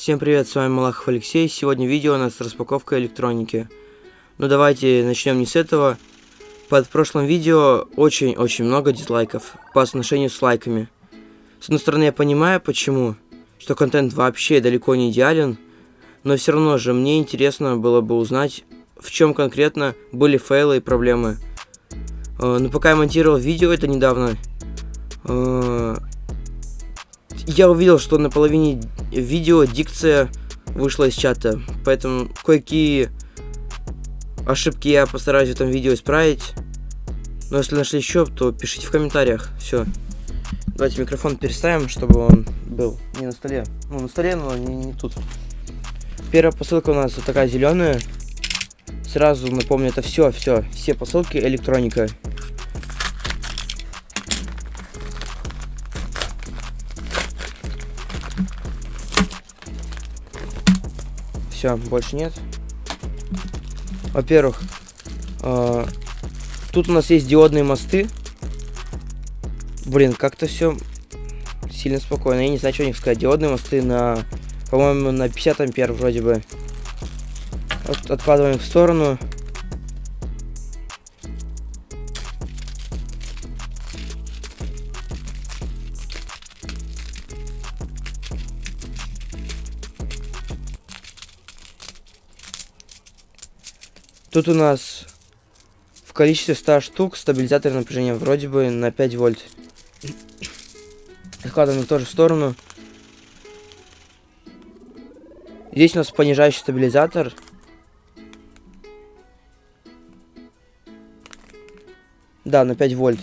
Всем привет, с вами Малахов Алексей. Сегодня видео у нас распаковка электроники. Ну давайте начнем не с этого. Под прошлым видео очень-очень много дизлайков по отношению с лайками. С одной стороны, я понимаю, почему, что контент вообще далеко не идеален, но все равно же мне интересно было бы узнать, в чем конкретно были фейлы и проблемы. Э, но пока я монтировал видео это недавно, э, я увидел, что на половине видео дикция вышла из чата, поэтому кое-какие ошибки я постараюсь в этом видео исправить. Но если нашли еще, то пишите в комментариях. Все. Давайте микрофон переставим, чтобы он был не на столе. Ну, на столе, но не, не тут. Первая посылка у нас вот такая зеленая. Сразу напомню, это все, все, все посылки электроника. Все, больше нет. Во-первых, э, тут у нас есть диодные мосты. Блин, как-то все сильно спокойно. Я не знаю, что у них сказать. Диодные мосты на, по-моему, на 50 ампер вроде бы. От, откладываем в сторону. Тут у нас в количестве 100 штук стабилизатор напряжения вроде бы на 5 вольт. Откладываем тоже в сторону. Здесь у нас понижающий стабилизатор. Да, на 5 вольт.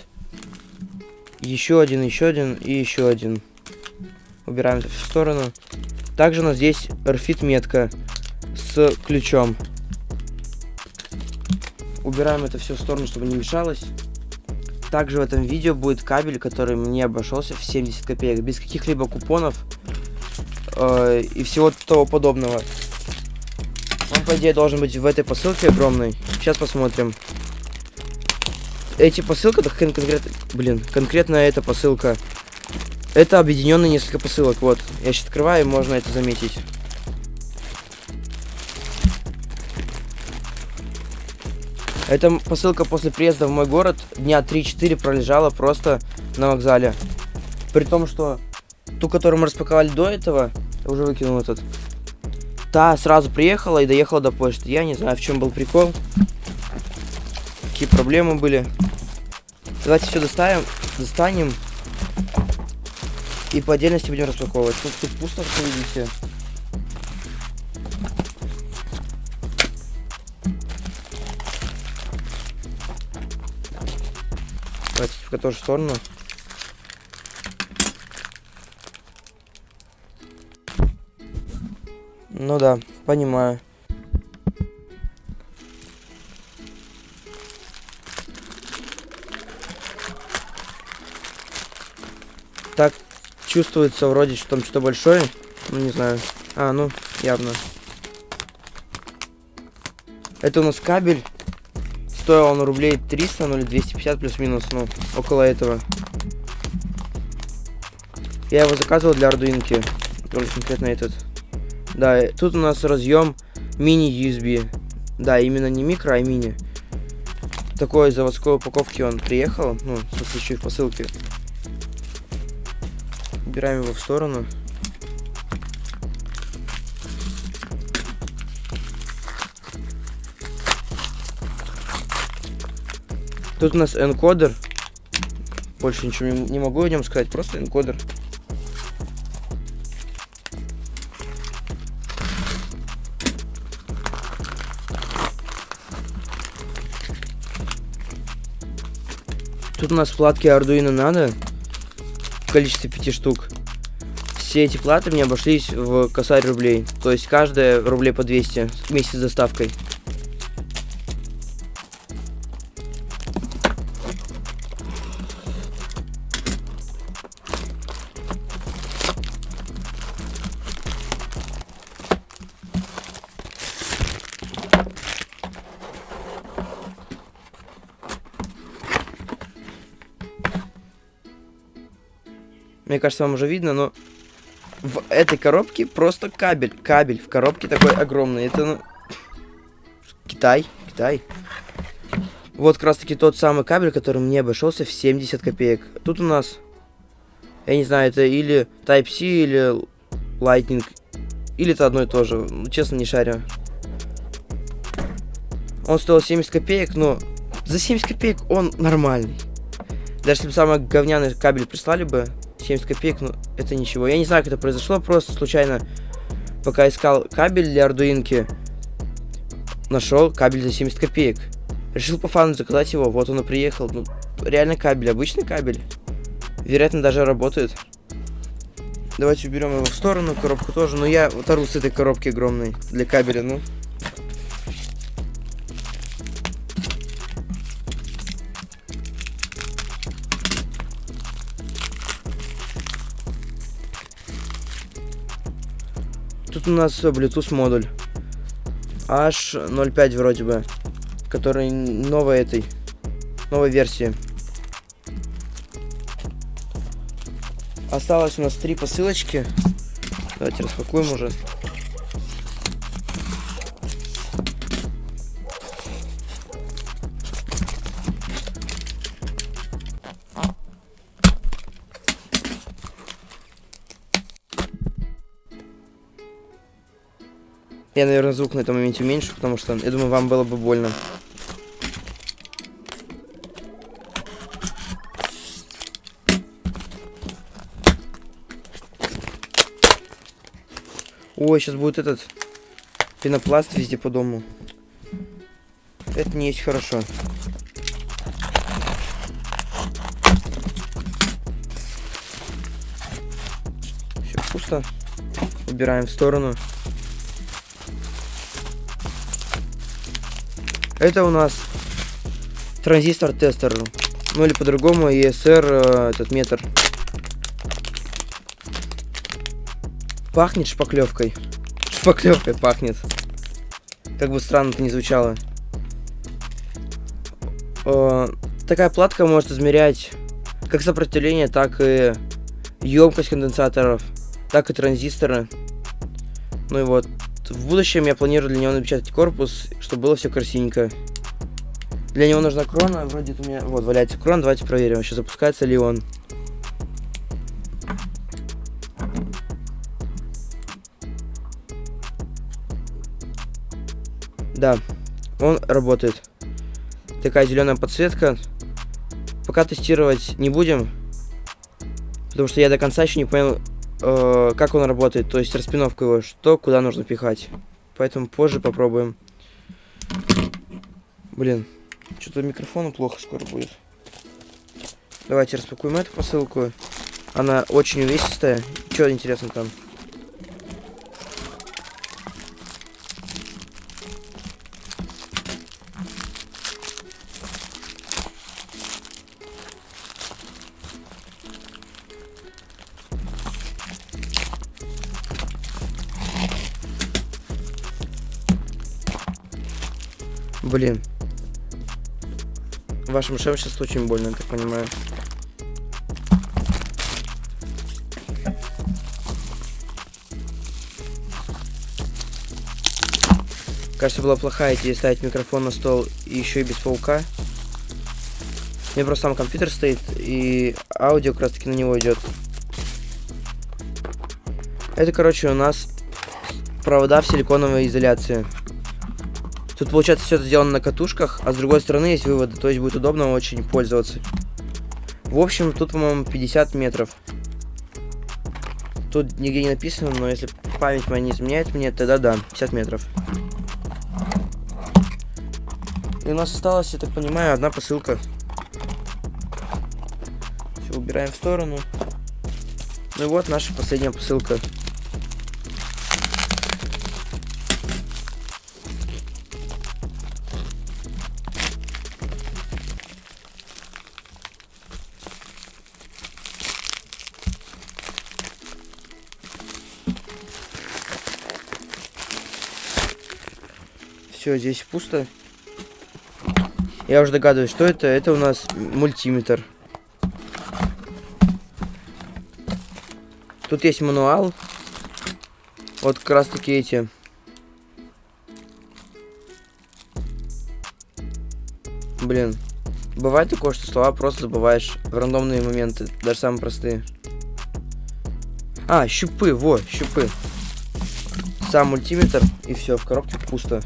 Еще один, еще один и еще один. Убираем это в сторону. Также у нас здесь RFID метка с ключом. Убираем это все в сторону, чтобы не мешалось. Также в этом видео будет кабель, который мне обошелся в 70 копеек, без каких-либо купонов э, и всего того подобного. Он, по идее, должен быть в этой посылке огромной. Сейчас посмотрим. Эти посылки, так конкретно, блин, конкретно эта посылка. Это объединенные несколько посылок, вот. Я сейчас открываю, можно это заметить. Эта посылка после приезда в мой город дня 3-4 пролежала просто на вокзале. При том, что ту, которую мы распаковали до этого, я уже выкинул этот, та сразу приехала и доехала до почты. Я не знаю, в чем был прикол. Какие проблемы были. Давайте все доставим, достанем. И по отдельности будем распаковывать. Тут, тут пусто, как видите. В же сторону. Ну да, понимаю. Так, чувствуется вроде, что там что-то большое. Ну, не знаю. А, ну, явно. Это у нас кабель Стоил он рублей 300, ну или 250 плюс-минус, ну, около этого. Я его заказывал для ардуинки. Только конкретно этот. Да, тут у нас разъем мини-USB. Да, именно не микро, а мини. Такой заводской упаковки он приехал. Ну, в смысле, еще и в посылке. Убираем его в сторону. Тут у нас энкодер. Больше ничего не, могу о нем сказать, просто энкодер. Тут у нас платки Arduino Nano в количестве 5 штук. Все эти платы мне обошлись в косарь рублей. То есть каждая рублей по 200 вместе с доставкой. Мне кажется, вам уже видно, но в этой коробке просто кабель. Кабель в коробке такой огромный. Это ну... Китай. Китай. Вот как раз таки тот самый кабель, который мне обошелся в 70 копеек. Тут у нас, я не знаю, это или Type-C, или Lightning, или это одно и то же. Честно, не шарю. Он стоил 70 копеек, но за 70 копеек он нормальный. Даже если бы самый говняный кабель прислали бы, 70 копеек, ну, это ничего. Я не знаю, как это произошло, просто случайно, пока искал кабель для ардуинки, нашел кабель за 70 копеек. Решил по фану заказать его, вот он и приехал. Ну, реально кабель, обычный кабель. Вероятно, даже работает. Давайте уберем его в сторону, коробку тоже. Но я оторву с этой коробки огромной для кабеля, ну. Тут у нас Bluetooth модуль. H05 вроде бы. Который новой этой. Новой версии. Осталось у нас три посылочки. Давайте распакуем уже. Я, наверное, звук на этом моменте уменьшу, потому что, я думаю, вам было бы больно. Ой, сейчас будет этот пенопласт везде по дому. Это не есть хорошо. Все пусто. Убираем в сторону. Это у нас транзистор-тестер. Ну или по-другому ESR, э, этот метр. Пахнет шпаклевкой. Шпаклевкой пахнет. Как бы странно это не звучало. Э, такая платка может измерять как сопротивление, так и емкость конденсаторов, так и транзисторы. Ну и вот. В будущем я планирую для него напечатать корпус, чтобы было все красивенько. Для него нужна крона, вроде у меня... Вот, валяется крон, давайте проверим, вообще запускается ли он. Да, он работает. Такая зеленая подсветка. Пока тестировать не будем, потому что я до конца еще не понял, э, как он работает, то есть распиновку его, что куда нужно пихать. Поэтому позже попробуем. Блин, что-то микрофону плохо скоро будет. Давайте распакуем эту посылку. Она очень увесистая. Что интересно там? Блин. Вашим ушам сейчас очень больно, я так понимаю. Кажется, была плохая идея ставить микрофон на стол и еще и без паука. У меня просто сам компьютер стоит, и аудио как раз таки на него идет. Это, короче, у нас провода в силиконовой изоляции. Тут получается все это сделано на катушках, а с другой стороны есть выводы, то есть будет удобно очень пользоваться. В общем, тут, по-моему, 50 метров. Тут нигде не написано, но если память моя не изменяет мне, тогда да, 50 метров. И у нас осталась, я так понимаю, одна посылка. Все, убираем в сторону. Ну и вот наша последняя посылка. Все, здесь пусто. Я уже догадываюсь, что это. Это у нас мультиметр. Тут есть мануал. Вот как раз таки эти. Блин. Бывает такое, что слова просто забываешь в рандомные моменты, даже самые простые. А, щупы, во, щупы. Сам мультиметр, и все, в коробке пусто.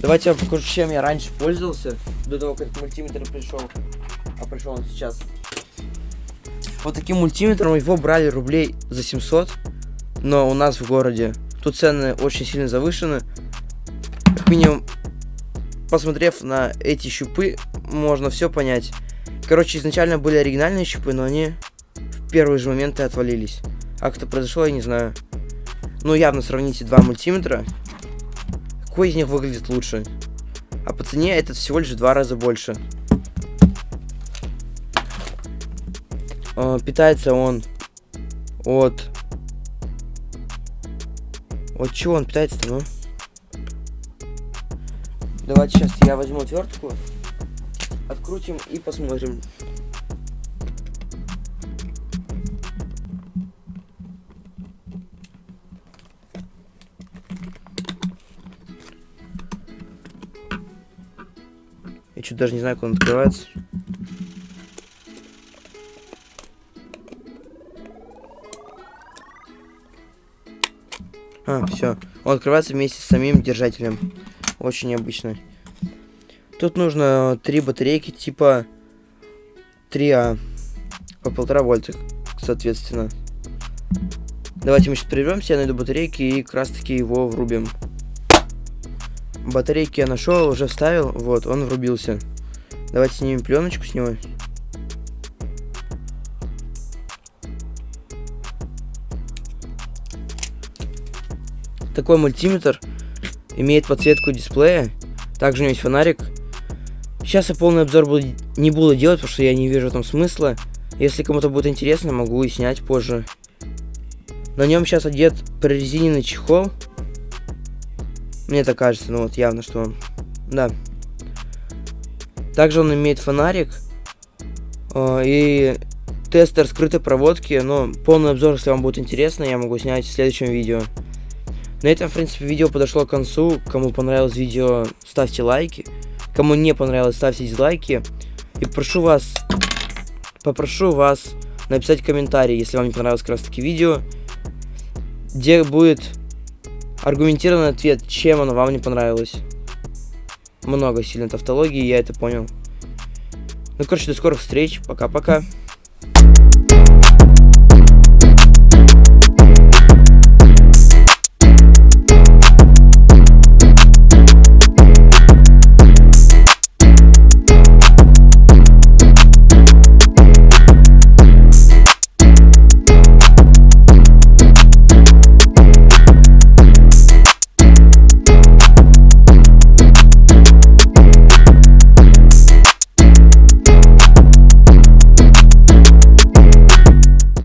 Давайте я покажу, чем я раньше пользовался, до того, как мультиметр пришел. А пришел он сейчас. Вот таким мультиметром его брали рублей за 700, но у нас в городе тут цены очень сильно завышены. Как минимум, посмотрев на эти щупы, можно все понять. Короче, изначально были оригинальные щупы, но они в первые же моменты отвалились. А как это произошло, я не знаю. Ну, явно сравните два мультиметра. Какой из них выглядит лучше? А по цене этот всего лишь в два раза больше. Э, питается он от... От чего он питается-то, ну? Давайте сейчас я возьму отвертку, открутим и посмотрим. Я чуть даже не знаю, как он открывается. А, все. Он открывается вместе с самим держателем. Очень необычно. Тут нужно три батарейки типа 3А. По полтора вольта, соответственно. Давайте мы сейчас прервемся, я найду батарейки и как раз таки его врубим. Батарейки я нашел, уже вставил. Вот, он врубился. Давайте снимем пленочку с него. Такой мультиметр имеет подсветку дисплея. Также у него есть фонарик. Сейчас я полный обзор буду, не буду делать, потому что я не вижу этом смысла. Если кому-то будет интересно, могу и снять позже. На нем сейчас одет прорезиненный чехол. Мне так кажется, ну вот явно, что он... Да. Также он имеет фонарик. Э, и тестер скрытой проводки. Но полный обзор, если вам будет интересно, я могу снять в следующем видео. На этом, в принципе, видео подошло к концу. Кому понравилось видео, ставьте лайки. Кому не понравилось, ставьте дизлайки. И прошу вас, попрошу вас написать комментарий, если вам не понравилось как раз таки видео, где будет аргументированный ответ, чем оно вам не понравилось. Много сильно тавтологии, я это понял. Ну, короче, до скорых встреч. Пока-пока.